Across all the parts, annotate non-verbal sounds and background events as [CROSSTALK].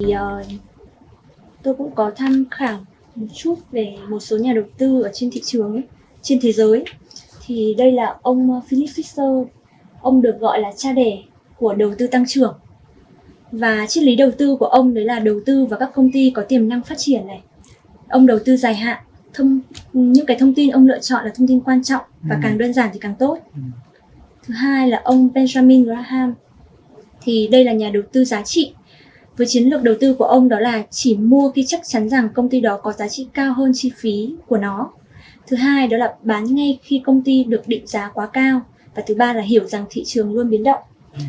thì uh, tôi cũng có tham khảo một chút về một số nhà đầu tư ở trên thị trường ấy, trên thế giới. Thì đây là ông Philip Fisher. Ông được gọi là cha đẻ của đầu tư tăng trưởng. Và triết lý đầu tư của ông đấy là đầu tư vào các công ty có tiềm năng phát triển này. Ông đầu tư dài hạn thông những cái thông tin ông lựa chọn là thông tin quan trọng và ừ. càng đơn giản thì càng tốt. Ừ. thứ hai là ông Benjamin Graham. Thì đây là nhà đầu tư giá trị với chiến lược đầu tư của ông đó là chỉ mua khi chắc chắn rằng công ty đó có giá trị cao hơn chi phí của nó. Thứ hai đó là bán ngay khi công ty được định giá quá cao. Và thứ ba là hiểu rằng thị trường luôn biến động.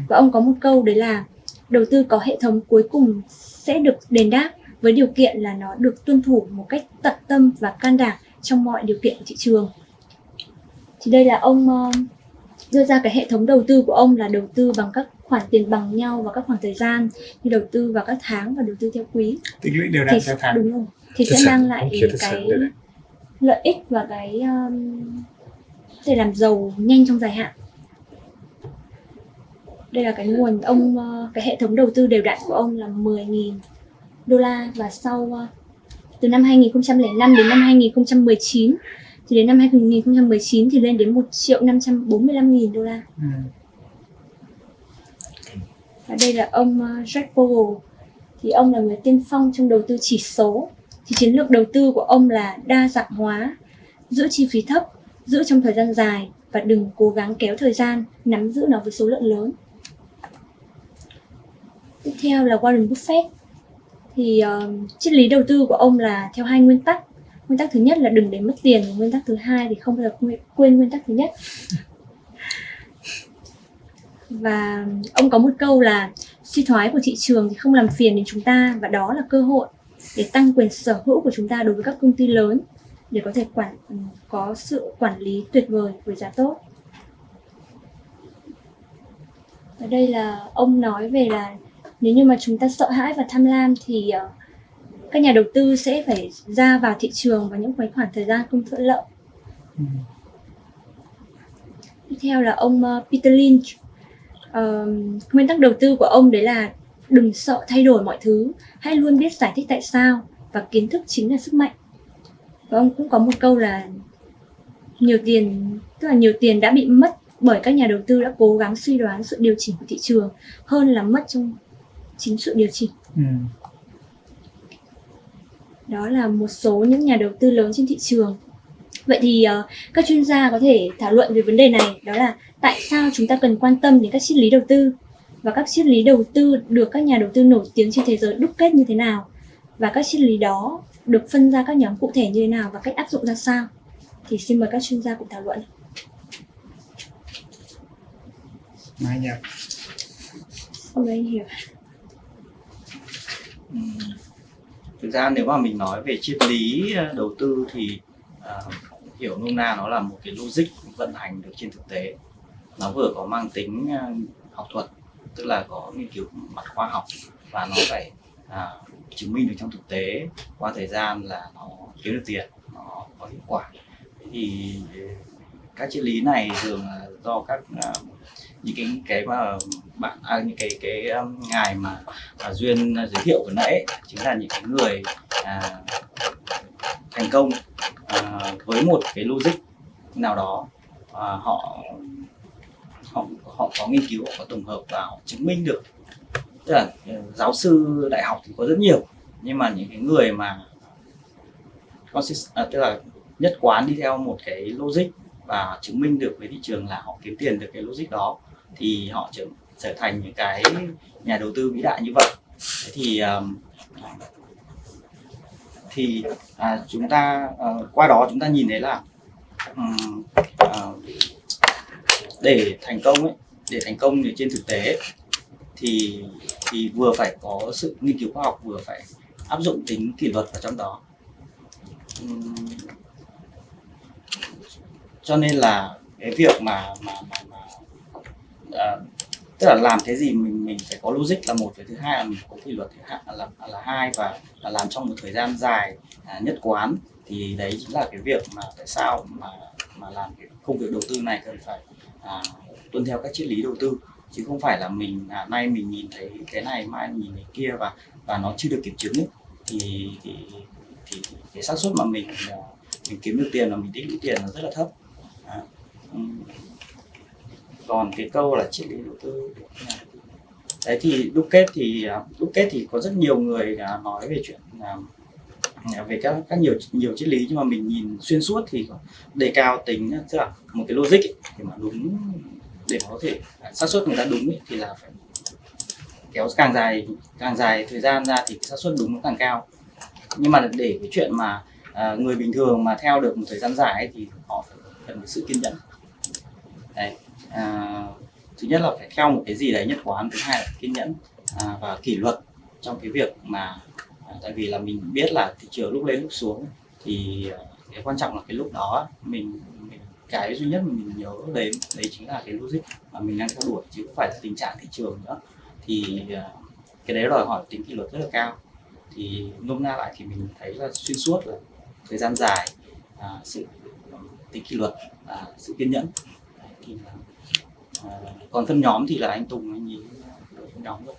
Và ông có một câu đấy là đầu tư có hệ thống cuối cùng sẽ được đền đáp với điều kiện là nó được tuân thủ một cách tận tâm và can đảm trong mọi điều kiện của thị trường. Thì đây là ông ờ, đưa ra cái hệ thống đầu tư của ông là đầu tư bằng các khoản tiền bằng nhau và các khoảng thời gian như đầu tư vào các tháng và đầu tư theo quý. Tích lũy đều đặn theo tháng. đúng rồi. Thì sẽ mang lại cái lợi ích và cái um, thể làm giàu nhanh trong dài hạn. Đây là cái nguồn ông uh, cái hệ thống đầu tư đều đặn của ông là 10.000 đô la và sau uh, từ năm 2005 đến năm 2019 thì đến năm 2019 thì lên đến 1 triệu 545 nghìn đô la. Ừ. Và đây là ông ờ, Jack Bogle thì ông là người tiên phong trong đầu tư chỉ số. Thì chiến lược đầu tư của ông là đa dạng hóa, giữ chi phí thấp, giữ trong thời gian dài và đừng cố gắng kéo thời gian, nắm giữ nó với số lượng lớn. Tiếp theo là Warren Buffett thì uh, triết lý đầu tư của ông là theo hai nguyên tắc nguyên tắc thứ nhất là đừng để mất tiền nguyên tắc thứ hai thì không bao giờ quên nguyên tắc thứ nhất và ông có một câu là suy thoái của thị trường thì không làm phiền đến chúng ta và đó là cơ hội để tăng quyền sở hữu của chúng ta đối với các công ty lớn để có thể quản có sự quản lý tuyệt vời với giá tốt. Và đây là ông nói về là nếu như mà chúng ta sợ hãi và tham lam thì uh, các nhà đầu tư sẽ phải ra vào thị trường vào những khoảng thời gian không thuận lợi. Ừ. tiếp theo là ông uh, Peter Lynch uh, nguyên tắc đầu tư của ông đấy là đừng sợ thay đổi mọi thứ. Hãy luôn biết giải thích tại sao và kiến thức chính là sức mạnh. Và ông cũng có một câu là nhiều tiền tức là nhiều tiền đã bị mất bởi các nhà đầu tư đã cố gắng suy đoán sự điều chỉnh của thị trường hơn là mất trong chính sự điều chỉnh. Ừ. đó là một số những nhà đầu tư lớn trên thị trường vậy thì uh, các chuyên gia có thể thảo luận về vấn đề này đó là tại sao chúng ta cần quan tâm đến các triết lý đầu tư và các triết lý đầu tư được các nhà đầu tư nổi tiếng trên thế giới đúc kết như thế nào và các triết lý đó được phân ra các nhóm cụ thể như thế nào và cách áp dụng ra sao? Thì xin mời các chuyên gia cùng thảo luận. Mai nhập Hôm nay hiểu. Thực ra nếu mà mình nói về triết lý ờ, đầu tư thì uh, hiểu nôm na nó là một cái logic vận hành được trên thực tế. Nó vừa có mang tính à, học thuật tức là có nghiên cứu mặt khoa học và nó phải à, chứng minh được trong thực tế qua thời gian là nó kiếm được tiền nó có hiệu quả. Thì à, các triết lý này thường là do các uh, những cái cái mà bạn à, những cái cái um, ngài mà à, duyên giới thiệu vừa nãy chính là những cái người à, thành công à, với một cái logic nào đó à, họ họ họ có nghiên cứu họ có tổng hợp và họ chứng minh được. Tức là ừ, giáo sư đại học thì có rất nhiều nhưng mà những cái người mà consist, à, tức là nhất quán đi theo một cái logic và chứng minh được với thị trường là họ kiếm tiền được cái logic đó thì họ trở trở thành những cái nhà đầu tư vĩ đại như vậy. Thế thì um, thì à, chúng ta à, qua đó chúng ta nhìn thấy là um, để thành công ấy để thành công trên thực tế thì thì vừa phải có sự nghiên cứu khoa học vừa phải áp dụng tính kỷ luật vào trong đó. Um, cho nên là cái việc mà mà, mà, mà à, tức là làm cái gì mình mình phải có logic là một và thứ hai là mình có kỷ luật thứ hai là, là là hai và là làm trong một thời gian dài à, nhất quán thì đấy chính là cái việc mà tại sao mà mà làm cái công việc đầu tư này cần phải à, tuân theo các triết lý đầu tư chứ không phải là mình à, nay mình nhìn thấy cái này mai nhìn thấy kia và và nó chưa được kiểm chứng ấy. thì thì thì cái xác suất mà mình à, mình kiếm được tiền và mình tích lũy tiền là rất là thấp à còn cái câu là triết lý đầu tư đấy thì đúc kết thì à, đúc kết thì có rất nhiều người à, nói về chuyện à, về các các nhiều nhiều triết lý. Nhưng mà mình nhìn xuyên suốt thì đề cao tính tức là một cái logic ấy, thì mà đúng để mà có thể xác suất người ta đúng ấy, thì là phải kéo càng dài càng dài thời gian ra thì xác suất đúng nó càng cao. Nhưng mà để cái chuyện mà à, người bình thường mà theo được một thời gian dài ấy, thì họ phải cần sự kiên nhẫn. Đấy à, thứ nhất là phải theo một cái gì đấy nhất quán thứ hai là kiên nhẫn à, và kỷ luật trong cái việc mà à, tại vì là mình biết là thị trường lúc lên lúc xuống thì à, cái quan trọng là cái lúc đó mình, mình cái duy nhất mình nhớ đến đấy chính là cái logic mà mình đang theo đuổi chứ không phải là tình trạng thị trường nữa. Thì à, cái đấy đòi hỏi tính kỷ luật rất là cao. Thì nôm na lại thì mình thấy là xuyên suốt là thời gian dài à, sự ừ, tính kỷ luật à, sự kiên nhẫn. Đấy, thì là, còn phân nhóm thì là anh Tùng anh ấy phân nhóm rồi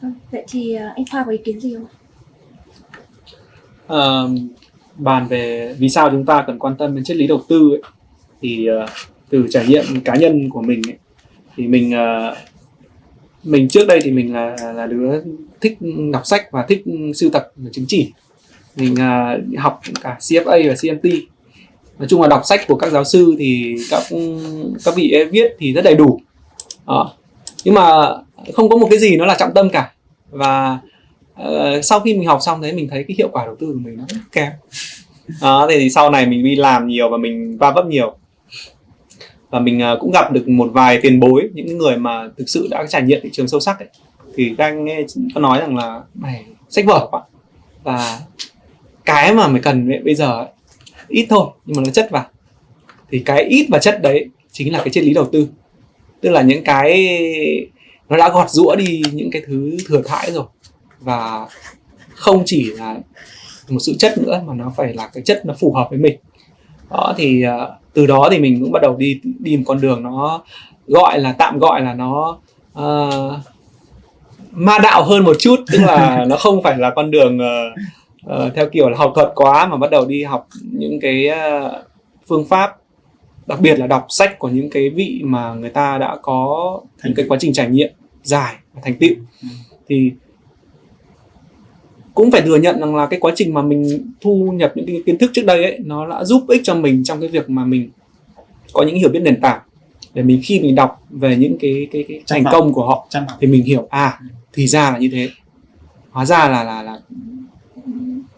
Vâng, Vậy thì à, anh Khoa có ý kiến gì không? Ờ, bàn về vì sao chúng ta cần quan tâm đến triết lý đầu tư ấy, thì ờ, từ trải nghiệm cá nhân của mình ấy, thì mình ờ, mình trước đây thì mình là là đứa thích đọc sách và thích sưu tập chứng chỉ. Mình ờ, học cả CFA và CMT nói chung là đọc sách của các giáo sư thì các các vị ấy viết thì rất đầy đủ. À, nhưng mà không có một cái gì nó là trọng tâm cả. Và uh, sau khi mình học xong đấy mình thấy cái hiệu quả đầu tư của mình nó rất kém. À, thì sau này mình đi làm nhiều và mình va vấp nhiều. Và mình uh, cũng gặp được một vài tiền bối những người mà thực sự đã trải nghiệm thị trường sâu sắc ấy. Thì các anh nghe có nói rằng là mày sách vở quá. Và cái mà mày cần bây giờ ấy, ít thôi nhưng mà nó chất vào. Thì cái ít và chất đấy chính là cái triết lý đầu tư. Tức là những cái nó đã gọt rũa đi những cái thứ thừa thãi rồi. Và không chỉ là một sự chất nữa mà nó phải là cái chất nó phù hợp với mình. Đó thì ờ, từ đó thì mình cũng bắt đầu đi đi một con đường nó gọi là tạm gọi là nó ờ, ma đạo hơn một chút. Tức là [LAUGHS] nó không phải là con đường ờ, ờ, theo kiểu là học thuật quá mà bắt đầu đi học những cái ờ, phương pháp đặc biệt là đọc sách của những cái vị mà người ta đã có những cái quá trình trải nghiệm dài và thành tựu. Ừ. thì cũng phải thừa nhận rằng là cái quá trình mà mình thu nhập những cái kiến thức trước đây ấy nó đã giúp ích cho mình trong cái việc mà mình có những hiểu biết nền tảng. Để mình khi mình đọc về những cái cái, cái thành công của họ thì mình hiểu à thì ra là như thế. Hóa ra là là là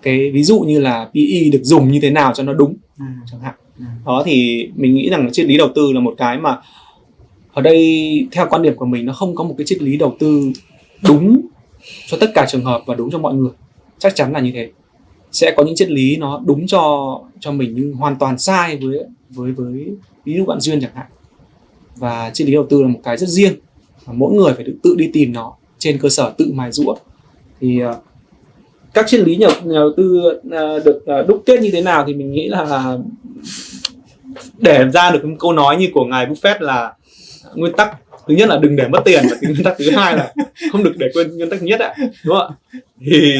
cái ví dụ như là PE được dùng như thế nào cho nó đúng. Ừ. chẳng hạn. Ừ. đó thì mình nghĩ rằng triết lý đầu tư là một cái mà ở đây theo quan điểm của mình nó không có một cái triết lý đầu tư đúng cho tất cả trường hợp và đúng cho mọi người. Chắc chắn là như thế. Sẽ có những triết lý nó đúng cho cho mình nhưng hoàn toàn sai với với với ví dụ bạn duyên chẳng hạn. Và triết lý đầu tư là một cái rất riêng và mỗi người phải tự, tự đi tìm nó trên cơ sở tự mài rũa thì ờ, các triết lý nhà, nhà đầu tư à, được à, đúc kết như thế nào thì mình nghĩ là để ra được một câu nói như của ngài Buffett là nguyên tắc thứ nhất là đừng để mất tiền và cái nguyên tắc thứ hai là không được để quên nguyên tắc thứ nhất ạ đúng không ạ? Thì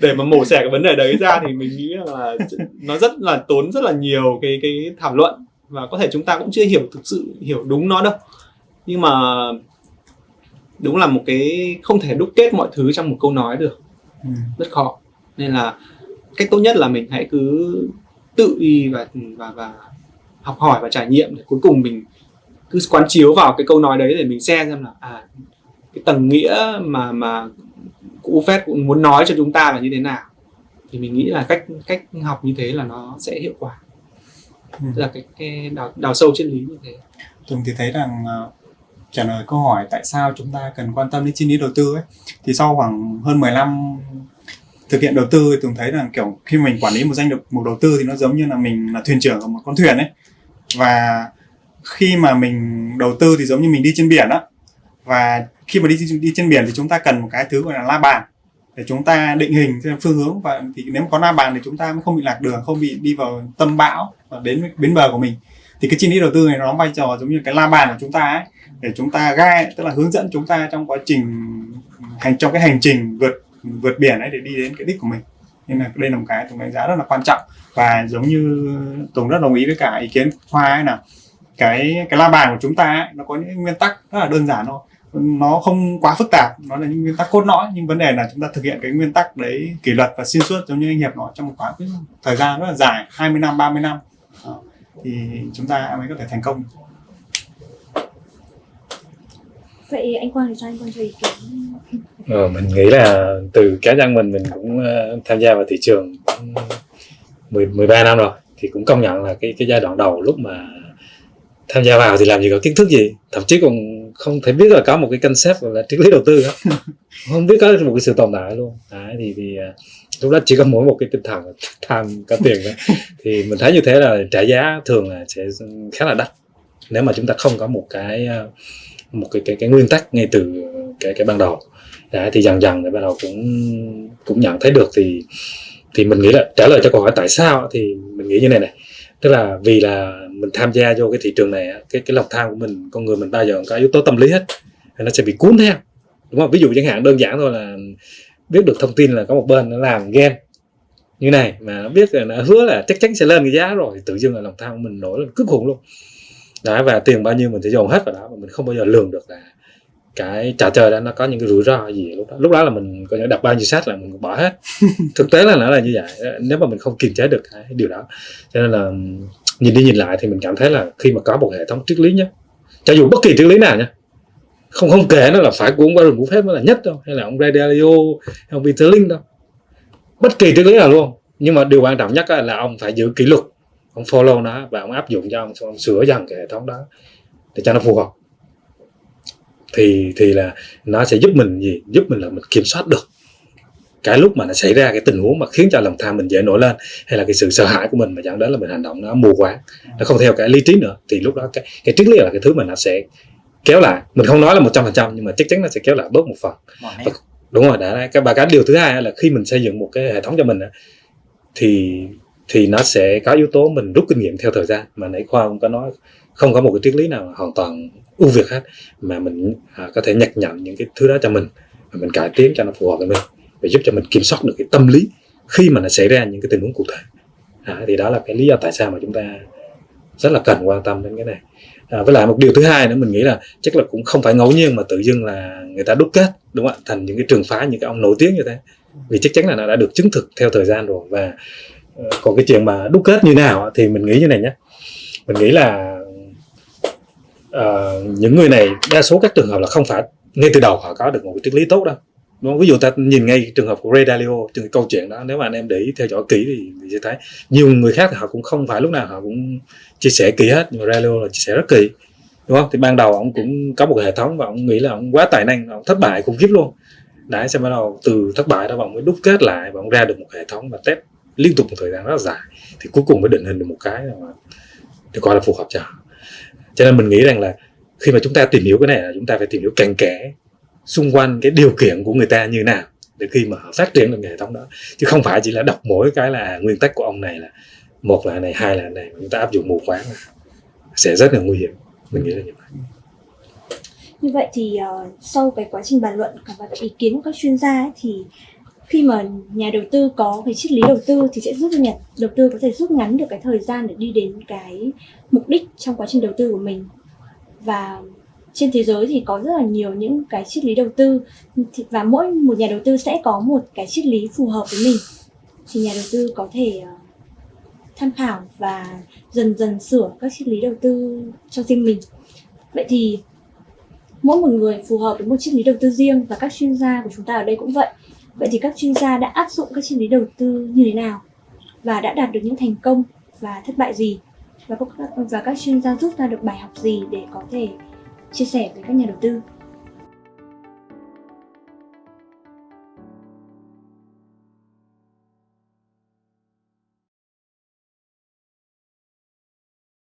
để mà mổ xẻ cái vấn đề đấy ra thì mình nghĩ là nó rất là tốn rất là nhiều cái cái thảo luận và có thể chúng ta cũng chưa hiểu thực sự hiểu đúng nó đâu. Nhưng mà đúng là một cái không thể đúc kết mọi thứ trong một câu nói được. Ừ. rất khó nên là cách tốt nhất là mình hãy cứ tự đi và và và học hỏi và trải nghiệm để cuối cùng mình cứ quán chiếu vào cái câu nói đấy để mình xem xem là à cái tầng nghĩa mà mà cụ Buffett cũng muốn nói cho chúng ta là như thế nào thì mình nghĩ là cách cách học như thế là nó sẽ hiệu quả Ừ. Tức là cái, cái đào, đào sâu triết lý như thế Tùng thì thấy rằng ờ, trả lời câu hỏi tại sao chúng ta cần quan tâm đến triết lý đầu tư ấy, thì sau khoảng hơn 10 năm thực hiện đầu tư thì Tùng thấy rằng kiểu khi mình quản lý một danh mục đầu tư thì nó giống như là mình là thuyền trưởng của một con thuyền ấy. Và khi mà mình đầu tư thì giống như mình đi trên biển đó và khi mà đi đi trên biển thì chúng ta cần một cái thứ gọi là la bàn để chúng ta định hình theo phương hướng. Và thì nếu mà có la bàn thì chúng ta mới không bị lạc đường, không bị đi vào tâm bão và đến bến bờ của mình thì cái triết lý đầu tư này nó đóng vai trò giống như cái la bàn của chúng ta ấy để chúng ta gai tức là hướng dẫn chúng ta trong quá trình hành trong cái hành trình vượt vượt biển ấy để đi đến cái đích của mình. Nên là đây là một cái tùng đánh giá rất là quan trọng và giống như Tùng rất đồng ý với cả ý kiến Khoa ấy là cái cái la bàn của chúng ta ấy, nó có những nguyên tắc rất là đơn giản thôi. Nó không quá phức tạp nó là những nguyên tắc cốt lõi nhưng vấn đề là chúng ta thực hiện cái nguyên tắc đấy kỷ luật và xuyên suốt giống như anh Hiệp nói trong một khoảng thời gian rất là dài 20 năm 30 năm thì chúng ta mới có thể thành công. Vậy anh Quang thì sao? Anh Quang cho ý kiến Ờ, mình nghĩ là từ cá nhân mình mình cũng ờ, tham gia vào thị trường cũng 10 13 năm rồi thì cũng công nhận là cái cái giai đoạn đầu lúc mà tham gia vào thì làm gì có kiến thức gì. Thậm chí còn không thể biết là có một cái concept gọi là triết lý đầu tư đó [LAUGHS] không biết có một cái sự tồn tại luôn. Đấy, thì thì ờ, lúc đó chỉ có mỗi một cái tinh thần [LAUGHS] tham có tiền thôi. [LAUGHS] Thì mình thấy như thế là trả giá thường là sẽ khá là đắt. Nếu mà chúng ta không có một cái ờ, một cái cái, cái nguyên tắc ngay từ cái cái ban đầu. Đấy, thì dần dần thì bắt đầu cũng cũng nhận thấy được thì thì mình nghĩ là trả lời cho câu hỏi tại sao thì mình nghĩ như này này. Tức là vì là mình tham gia vô cái thị trường này cái cái lòng tham của mình con người mình bao giờ có yếu tố tâm lý hết. Nó sẽ bị cuốn theo. Đúng không? Ví dụ chẳng hạn đơn giản thôi là biết được thông tin là có một bên nó làm game như này mà nó biết là nó hứa là chắc chắn sẽ lên cái giá rồi thì tự dưng là lòng tham của mình nổi lên cực khủng luôn. Đó và tiền bao nhiêu mình sẽ dồn hết vào đó mà mình không bao giờ lường được là cái trò chơi đó nó có những cái rủi ro gì lúc đó. Lúc đó là mình có những đặt bao nhiêu sách là mình bỏ hết. [LAUGHS] Thực tế là nó là như vậy. Nếu mà mình không kiềm chế được cái điều đó. Cho nên là nhìn đi nhìn lại thì mình cảm thấy là khi mà có một hệ thống triết lý nhé cho dù bất kỳ triết lý nào nhé không không kể nó là phải của ông Warren Buffett mới là nhất đâu. Hay là ông Ray Dalio hay ông Peter Lynch đâu. Bất kỳ triết lý nào luôn. Nhưng mà điều quan trọng nhất là ông phải giữ kỷ luật. Ông follow nó và ông áp dụng cho ông, xong ông sửa dần cái hệ thống đó để cho nó phù hợp. Thì thì là nó sẽ giúp mình gì? Giúp mình là mình kiểm soát được cái lúc mà nó xảy ra cái tình huống mà khiến cho lòng tham mình dễ nổi lên hay là cái sự sợ hãi của mình mà dẫn đến là mình hành động nó mù quáng. Nó không theo cái lý trí nữa. Thì lúc đó cái cái triết lý là cái thứ mà nó sẽ kéo lại. Mình không nói là một trăm phần trăm nhưng mà chắc chắn nó sẽ kéo lại bớt một phần. Nét. đúng rồi đã cái và cái điều thứ hai là khi mình xây dựng một cái hệ thống cho mình thì thì nó sẽ có yếu tố mình rút kinh nghiệm theo thời gian. Mà nãy khoa cũng có nói không có một cái triết lý nào hoàn toàn ưu việt hết mà mình à, có thể nhặt nhận những cái thứ đó cho mình. Và mình cải tiến cho nó phù hợp với mình và giúp cho mình kiểm soát được cái tâm lý khi mà nó xảy ra những cái tình huống cụ thể. À, thì đó là cái lý do tại sao mà chúng ta rất là cần quan tâm đến cái này à, với lại một điều thứ hai nữa mình nghĩ là chắc là cũng không phải ngẫu nhiên mà tự dưng là người ta đúc kết đúng không ạ? Thành những cái trường phái những cái ông nổi tiếng như thế. Vì chắc chắn là nó đã được chứng thực theo thời gian rồi và ờ, còn cái chuyện mà đúc kết như nào thì mình nghĩ như này nhé. Mình nghĩ là ờ, những người này đa số các trường hợp là không phải ngay từ đầu họ có được một cái triết lý tốt đâu? Ví dụ ta nhìn ngay trường hợp của Ray Dalio từ câu chuyện đó nếu mà anh em để ý theo dõi kỹ thì, thì sẽ thấy nhiều người khác thì họ cũng không phải lúc nào họ cũng chia sẻ kỹ hết nhưng mà Dalio là chia sẻ rất kỹ. Đúng không? Thì ban đầu ông cũng có một hệ thống và ông nghĩ là ông quá tài năng ông thất bại khủng khiếp luôn. Đấy xem bắt đầu từ thất bại đó và ông mới đúc kết lại và ông ra được một hệ thống và test liên tục một thời gian rất là dài. Thì cuối cùng mới định hình được một cái mà được coi là phù hợp cho cho nên mình nghĩ rằng là khi mà chúng ta tìm hiểu cái này là chúng ta phải tìm hiểu càng kẽ xung quanh cái điều kiện của người ta như nào để khi mà họ phát triển được cái hệ thống đó. Chứ không phải chỉ là đọc mỗi cái là nguyên tắc của ông này là một là này hai là này chúng ta áp dụng mù quáng là sẽ rất là nguy hiểm. Mình nghĩ là như vậy. Như vậy thì uh, sau cái quá trình bàn luận và ý kiến của các chuyên gia ấy, thì khi mà nhà đầu tư có cái triết lý đầu tư thì sẽ giúp cho nhà đầu tư có thể rút ngắn được cái thời gian để đi đến cái mục đích trong quá trình đầu tư của mình. Và trên thế giới thì có rất là nhiều những cái triết lý đầu tư. Và mỗi một nhà đầu tư sẽ có một cái triết lý phù hợp với mình. Thì nhà đầu tư có thể ờ, tham khảo và dần dần sửa các triết lý đầu tư cho riêng mình. Vậy thì mỗi một người phù hợp với một triết lý đầu tư riêng và các chuyên gia của chúng ta ở đây cũng vậy. Vậy thì các chuyên gia đã áp dụng các triết lý đầu tư như thế nào? Và đã đạt được những thành công và thất bại gì? Và các, và các chuyên gia rút ra được bài học gì để có thể chia sẻ với các nhà đầu tư.